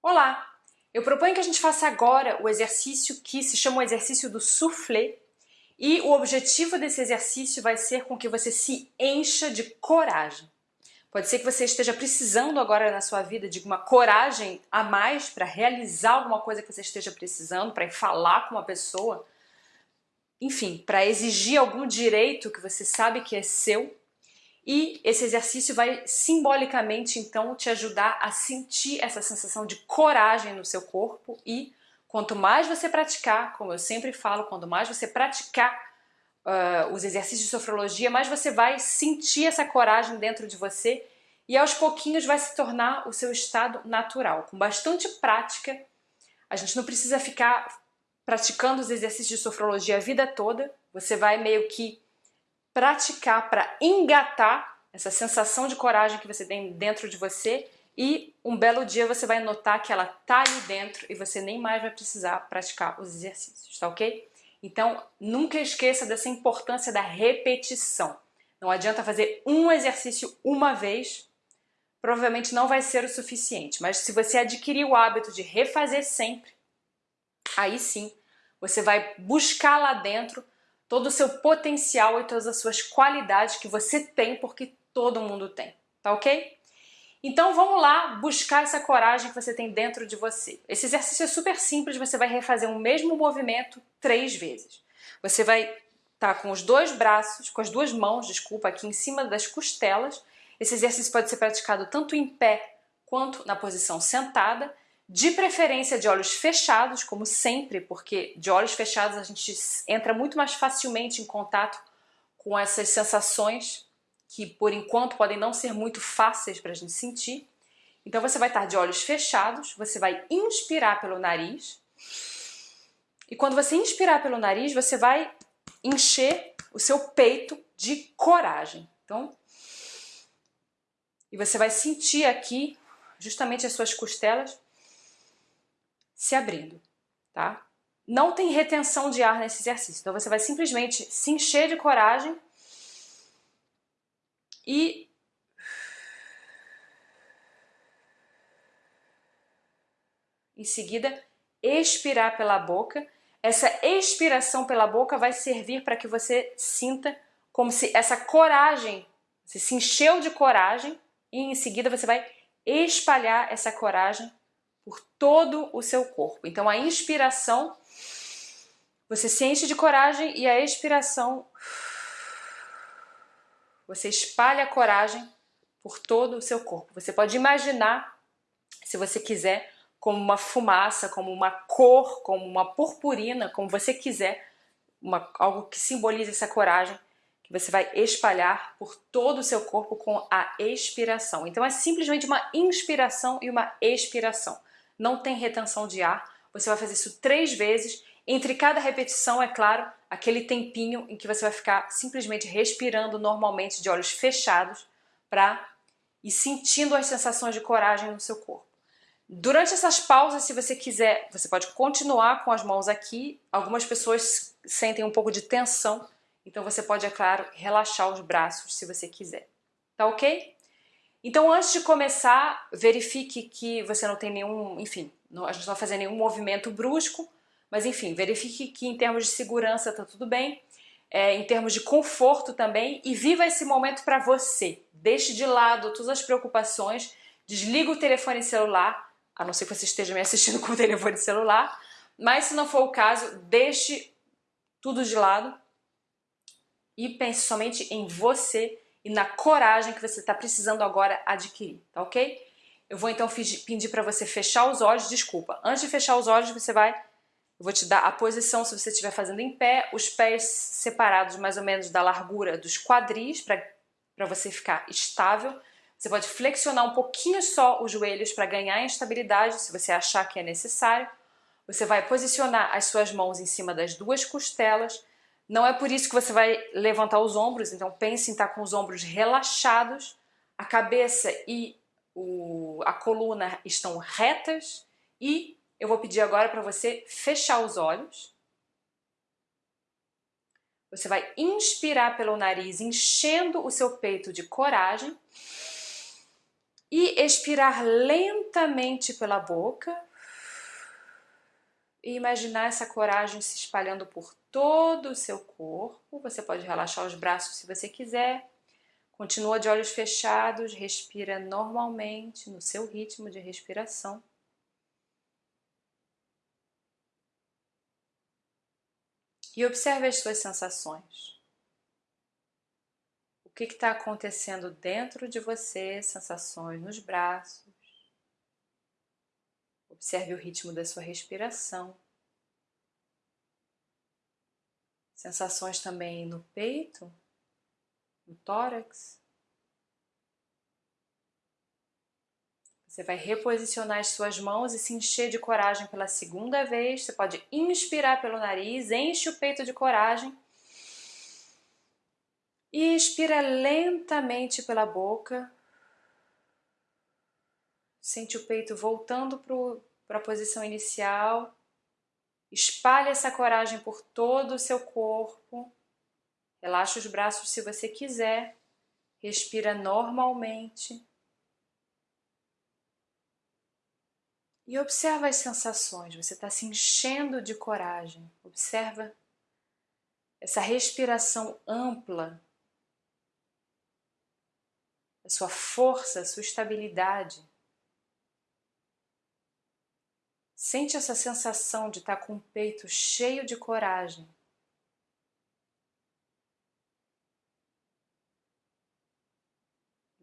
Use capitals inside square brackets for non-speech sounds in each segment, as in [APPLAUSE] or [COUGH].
Olá! Eu proponho que a gente faça agora o exercício que se chama o exercício do soufflé e o objetivo desse exercício vai ser com que você se encha de coragem. Pode ser que você esteja precisando agora na sua vida de uma coragem a mais para realizar alguma coisa que você esteja precisando, para falar com uma pessoa, enfim, para exigir algum direito que você sabe que é seu e esse exercício vai simbolicamente, então, te ajudar a sentir essa sensação de coragem no seu corpo e quanto mais você praticar, como eu sempre falo, quanto mais você praticar uh, os exercícios de sofrologia, mais você vai sentir essa coragem dentro de você e aos pouquinhos vai se tornar o seu estado natural. Com bastante prática, a gente não precisa ficar praticando os exercícios de sofrologia a vida toda, você vai meio que praticar para engatar essa sensação de coragem que você tem dentro de você e um belo dia você vai notar que ela tá ali dentro e você nem mais vai precisar praticar os exercícios, tá ok? Então, nunca esqueça dessa importância da repetição. Não adianta fazer um exercício uma vez, provavelmente não vai ser o suficiente, mas se você adquirir o hábito de refazer sempre, aí sim, você vai buscar lá dentro todo o seu potencial e todas as suas qualidades que você tem, porque todo mundo tem, tá ok? Então vamos lá buscar essa coragem que você tem dentro de você. Esse exercício é super simples, você vai refazer o mesmo movimento três vezes. Você vai estar tá com os dois braços, com as duas mãos, desculpa, aqui em cima das costelas. Esse exercício pode ser praticado tanto em pé quanto na posição sentada de preferência de olhos fechados, como sempre, porque de olhos fechados a gente entra muito mais facilmente em contato com essas sensações que por enquanto podem não ser muito fáceis para a gente sentir. Então você vai estar de olhos fechados, você vai inspirar pelo nariz e quando você inspirar pelo nariz você vai encher o seu peito de coragem. Então, e você vai sentir aqui justamente as suas costelas se abrindo, tá? Não tem retenção de ar nesse exercício, então você vai simplesmente se encher de coragem e em seguida expirar pela boca. Essa expiração pela boca vai servir para que você sinta como se essa coragem, você se encheu de coragem e em seguida você vai espalhar essa coragem por todo o seu corpo. Então a inspiração, você se enche de coragem e a expiração, você espalha a coragem por todo o seu corpo. Você pode imaginar, se você quiser, como uma fumaça, como uma cor, como uma purpurina, como você quiser, uma, algo que simbolize essa coragem que você vai espalhar por todo o seu corpo com a expiração. Então é simplesmente uma inspiração e uma expiração não tem retenção de ar. Você vai fazer isso três vezes. Entre cada repetição, é claro, aquele tempinho em que você vai ficar simplesmente respirando normalmente de olhos fechados para ir sentindo as sensações de coragem no seu corpo. Durante essas pausas, se você quiser, você pode continuar com as mãos aqui. Algumas pessoas sentem um pouco de tensão, então você pode, é claro, relaxar os braços se você quiser. Tá ok? Então, antes de começar, verifique que você não tem nenhum, enfim, não, a gente não vai fazer nenhum movimento brusco, mas enfim, verifique que em termos de segurança está tudo bem, é, em termos de conforto também, e viva esse momento para você. Deixe de lado todas as preocupações, desliga o telefone celular, a não ser que você esteja me assistindo [LAUGHS] com o telefone celular, mas se não for o caso, deixe tudo de lado e pense somente em você e na coragem que você está precisando agora adquirir, tá ok? Eu vou então pedir para você fechar os olhos, desculpa, antes de fechar os olhos você vai, eu vou te dar a posição se você estiver fazendo em pé, os pés separados mais ou menos da largura dos quadris para você ficar estável. Você pode flexionar um pouquinho só os joelhos para ganhar estabilidade, se você achar que é necessário. Você vai posicionar as suas mãos em cima das duas costelas, não é por isso que você vai levantar os ombros, então pense em estar com os ombros relaxados, a cabeça e o, a coluna estão retas e eu vou pedir agora para você fechar os olhos. Você vai inspirar pelo nariz, enchendo o seu peito de coragem. E expirar lentamente pela boca. E imaginar essa coragem se espalhando por todo o seu corpo. Você pode relaxar os braços se você quiser. Continua de olhos fechados, respira normalmente no seu ritmo de respiração. E observe as suas sensações. O que está acontecendo dentro de você, sensações nos braços. Observe o ritmo da sua respiração. Sensações também no peito, no tórax. Você vai reposicionar as suas mãos e se encher de coragem pela segunda vez. Você pode inspirar pelo nariz, enche o peito de coragem. E expira lentamente pela boca. Sente o peito voltando para a posição inicial. Espalhe essa coragem por todo o seu corpo. Relaxa os braços se você quiser. Respira normalmente. E observa as sensações. Você está se enchendo de coragem. Observa essa respiração ampla, a sua força, a sua estabilidade. Sente essa sensação de estar com o peito cheio de coragem.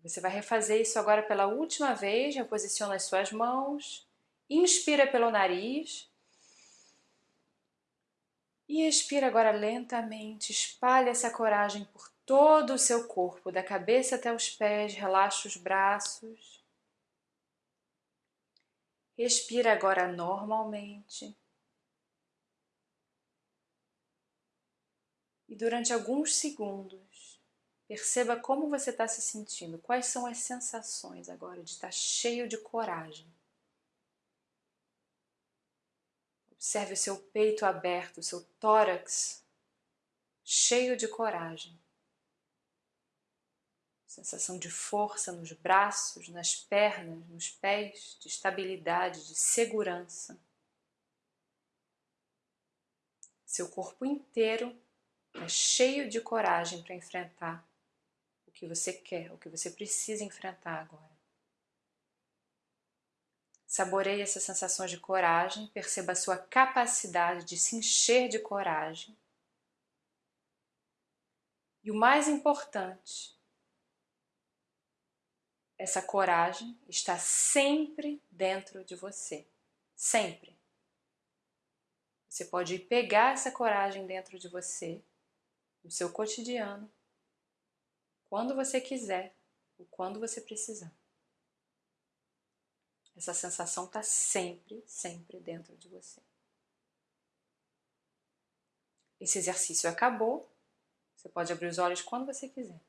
Você vai refazer isso agora pela última vez, reposiciona as suas mãos, inspira pelo nariz e expira agora lentamente, espalha essa coragem por todo o seu corpo, da cabeça até os pés, relaxa os braços. Respira agora normalmente. E durante alguns segundos, Perceba como você está se sentindo, quais são as sensações agora de estar cheio de coragem. Observe o seu peito aberto, o seu tórax cheio de coragem. Sensação de força nos braços, nas pernas, nos pés, de estabilidade, de segurança. Seu corpo inteiro é cheio de coragem para enfrentar que você quer, o que você precisa enfrentar agora. Saboreie essas sensações de coragem, perceba a sua capacidade de se encher de coragem. E o mais importante, essa coragem está sempre dentro de você. Sempre. Você pode pegar essa coragem dentro de você, no seu cotidiano, quando você quiser, ou quando você precisar. Essa sensação está sempre, sempre dentro de você. Esse exercício acabou. Você pode abrir os olhos quando você quiser.